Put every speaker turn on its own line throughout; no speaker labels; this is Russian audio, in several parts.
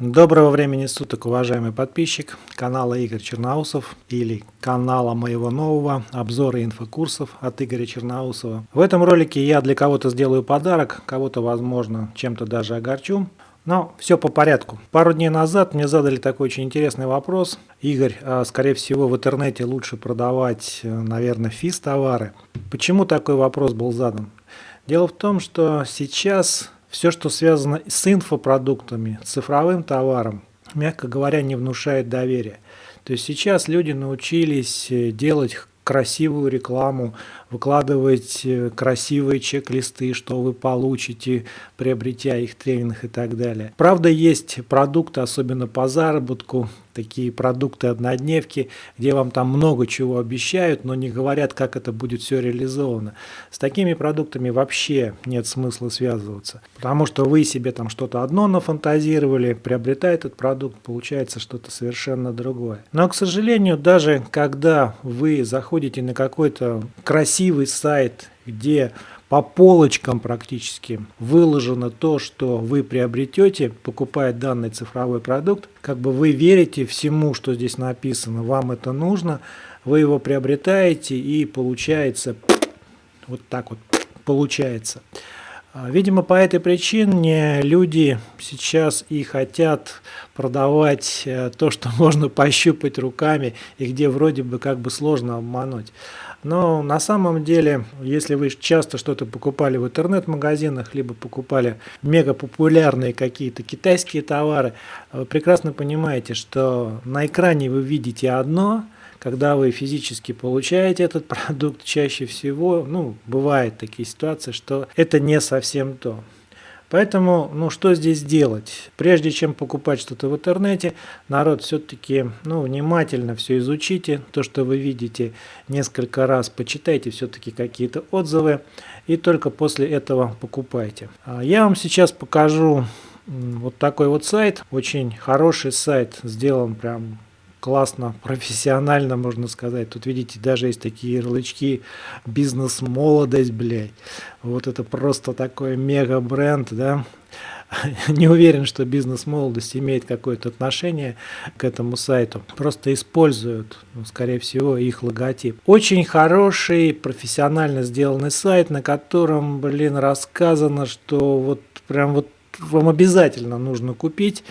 Доброго времени суток, уважаемый подписчик канала Игорь Черноусов или канала моего нового обзора инфокурсов от Игоря Черноусова. В этом ролике я для кого-то сделаю подарок, кого-то, возможно, чем-то даже огорчу. Но все по порядку. Пару дней назад мне задали такой очень интересный вопрос. Игорь, а, скорее всего в интернете лучше продавать, э, наверное, физ-товары. Почему такой вопрос был задан? Дело в том, что сейчас все, что связано с инфопродуктами, цифровым товаром, мягко говоря, не внушает доверия. То есть сейчас люди научились э, делать красивую рекламу, выкладывать э, красивые чек-листы, что вы получите, приобретя их тренинг и так далее. Правда, есть продукты, особенно по заработку, такие продукты-однодневки, где вам там много чего обещают, но не говорят, как это будет все реализовано. С такими продуктами вообще нет смысла связываться, потому что вы себе там что-то одно нафантазировали, приобретая этот продукт, получается что-то совершенно другое. Но, к сожалению, даже когда вы заходите на какой-то красивый сайт, где по полочкам практически выложено то, что вы приобретете, покупая данный цифровой продукт. Как бы вы верите всему, что здесь написано, вам это нужно, вы его приобретаете и получается вот так вот получается. А, видимо, по этой причине люди сейчас и хотят продавать э, то, что можно пощупать руками и где вроде бы как бы сложно обмануть. Но на самом деле, если вы часто что-то покупали в интернет-магазинах, либо покупали мега популярные какие-то китайские товары, вы прекрасно понимаете, что на экране вы видите одно, когда вы физически получаете этот продукт, чаще всего, ну, бывают такие ситуации, что это не совсем то. Поэтому, ну что здесь делать? Прежде чем покупать что-то в интернете, народ все-таки, ну, внимательно все изучите, то, что вы видите, несколько раз почитайте все-таки какие-то отзывы, и только после этого покупайте. А я вам сейчас покажу вот такой вот сайт, очень хороший сайт, сделан прям классно, профессионально, можно сказать. Тут, видите, даже есть такие ярлычки «Бизнес-молодость», блядь. Вот это просто такой мега-бренд, да. Не уверен, что бизнес-молодость имеет какое-то отношение к этому сайту. Просто используют, ну, скорее всего, их логотип. Очень хороший, профессионально сделанный сайт, на котором, блин, рассказано, что вот прям вот вам обязательно нужно купить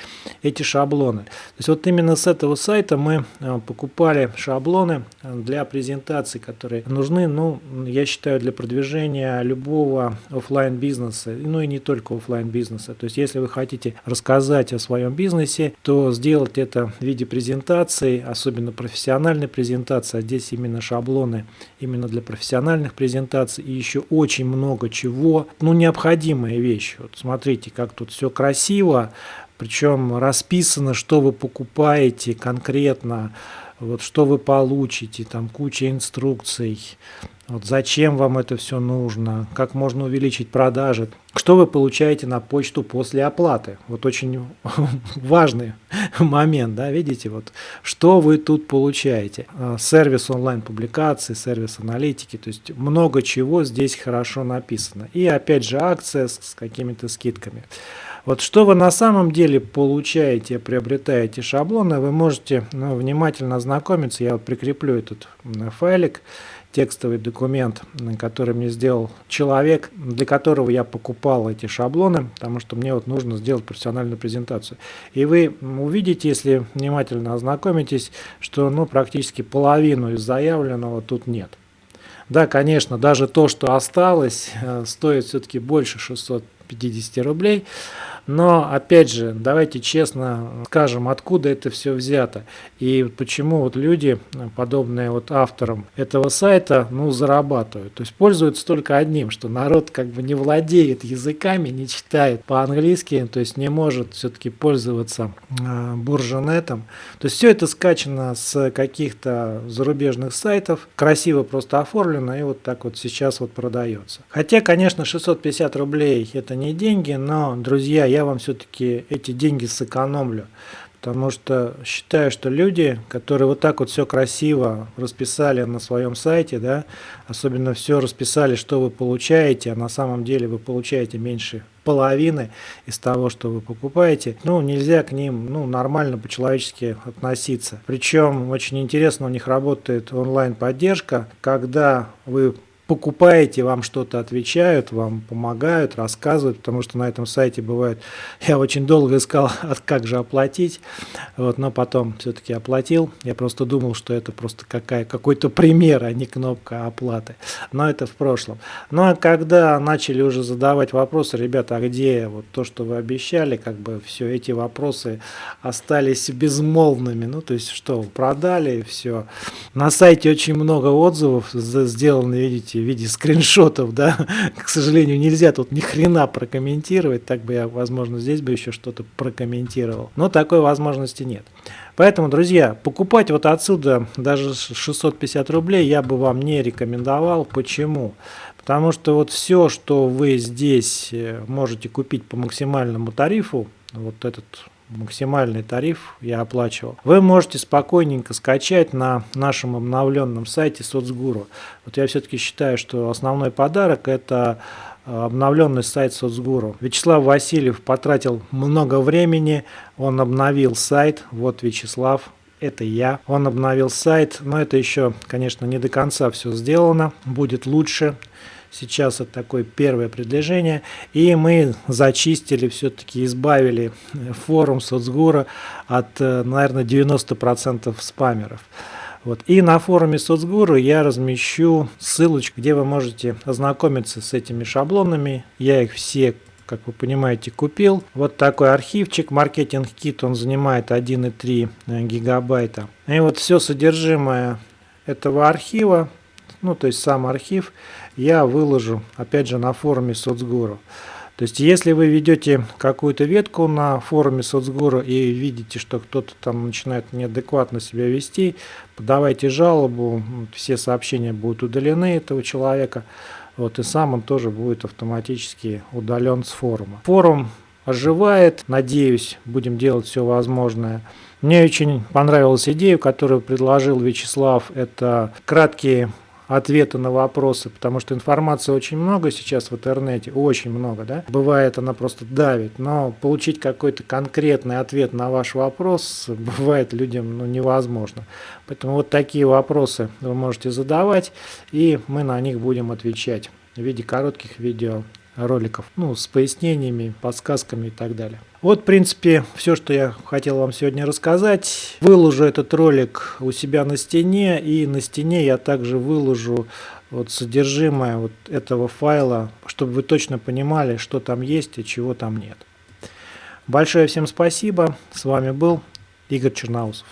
эти шаблоны. То есть вот именно с этого сайта мы э, покупали шаблоны для презентаций, которые нужны, ну, я считаю, для продвижения любого офлайн бизнеса, ну и не только офлайн бизнеса. То есть если вы хотите рассказать о своем бизнесе, то сделать это в виде презентации, особенно профессиональной презентации, а здесь именно шаблоны именно для профессиональных презентаций и еще очень много чего, ну необходимая вещь. Вот смотрите, как тут все красиво, причем расписано, что вы покупаете конкретно, вот что вы получите, там куча инструкций, вот зачем вам это все нужно, как можно увеличить продажи, что вы получаете на почту после оплаты. Вот очень важный момент, да, видите, вот что вы тут получаете. А, сервис онлайн-публикации, сервис аналитики, то есть много чего здесь хорошо написано. И опять же акция с, с какими-то скидками. Вот что вы на самом деле получаете, приобретаете шаблоны, вы можете ну, внимательно ознакомиться. Я вот прикреплю этот файлик текстовый документ, который мне сделал человек, для которого я покупал эти шаблоны, потому что мне вот нужно сделать профессиональную презентацию. И вы увидите, если внимательно ознакомитесь, что ну, практически половину из заявленного тут нет. Да, конечно, даже то, что осталось, э, стоит все-таки больше 650 рублей. Но, опять же, давайте честно скажем, откуда это все взято. И почему вот люди, подобные вот авторам этого сайта, ну, зарабатывают. То есть пользуются только одним, что народ как бы не владеет языками, не читает по-английски, то есть не может все-таки пользоваться э, бурженетом. То есть все это скачано с каких-то зарубежных сайтов, красиво просто оформлено и вот так вот сейчас вот продается. Хотя, конечно, 650 рублей это не деньги, но, друзья, я я вам все-таки эти деньги сэкономлю. Потому что считаю, что люди, которые вот так вот все красиво расписали на своем сайте, да, особенно все расписали, что вы получаете, а на самом деле вы получаете меньше половины из того, что вы покупаете, ну, нельзя к ним, ну, нормально по-человечески относиться. Причем очень интересно, у них работает онлайн-поддержка, когда вы покупаете, вам что-то отвечают, вам помогают, рассказывают, потому что на этом сайте бывает, я очень долго искал, как же оплатить, вот, но потом все-таки оплатил, я просто думал, что это просто какой-то пример, а не кнопка оплаты, но это в прошлом. Ну а когда начали уже задавать вопросы, ребята, а где вот то, что вы обещали, как бы все эти вопросы остались безмолвными, ну то есть что, продали, все. На сайте очень много отзывов сделано, видите, в виде скриншотов, да, к сожалению, нельзя тут ни хрена прокомментировать, так бы я, возможно, здесь бы еще что-то прокомментировал, но такой возможности нет. Поэтому, друзья, покупать вот отсюда даже 650 рублей я бы вам не рекомендовал. Почему? Потому что вот все, что вы здесь э, можете купить по максимальному тарифу, вот этот максимальный тариф я оплачивал. Вы можете спокойненько скачать на нашем обновленном сайте Соцгуру. Вот я все-таки считаю, что основной подарок это э, обновленный сайт Соцгуру. Вячеслав Васильев потратил много времени, он обновил сайт, вот Вячеслав, это я. Он обновил сайт, но это еще, конечно, не до конца все сделано, будет лучше. Сейчас это такое первое предложение. И мы зачистили, все-таки избавили форум соцгура от, э, наверное, 90% спамеров. Вот. И на форуме соцгуру я размещу ссылочку, где вы можете ознакомиться с этими шаблонами. Я их все как вы понимаете, купил. Вот такой архивчик, маркетинг кит, он занимает 1,3 э, гигабайта. И вот все содержимое этого архива ну то есть сам архив, я выложу опять же на форуме соцгуру. То есть если вы ведете какую-то ветку на форуме соцгуру и видите, что кто-то там начинает неадекватно себя вести, подавайте жалобу, все сообщения будут удалены этого человека, вот, и сам он тоже будет автоматически удален с форума. Форум оживает, надеюсь, будем делать все возможное. Мне очень понравилась идея, которую предложил Вячеслав, это краткие ответы на вопросы, потому что информации очень много сейчас в интернете, очень много, да. Бывает она просто давит, но получить какой-то конкретный ответ на ваш вопрос бывает людям ну, невозможно. Поэтому вот такие вопросы вы можете задавать, и мы на них будем отвечать в виде коротких видео роликов, ну, с пояснениями, подсказками и так далее. Вот, в принципе, все, что я хотел вам сегодня рассказать. Выложу этот ролик у себя на стене, и на стене я также выложу вот содержимое вот этого файла, чтобы вы точно понимали, что там есть и чего там нет. Большое всем спасибо. С вами был Игорь Черноусов.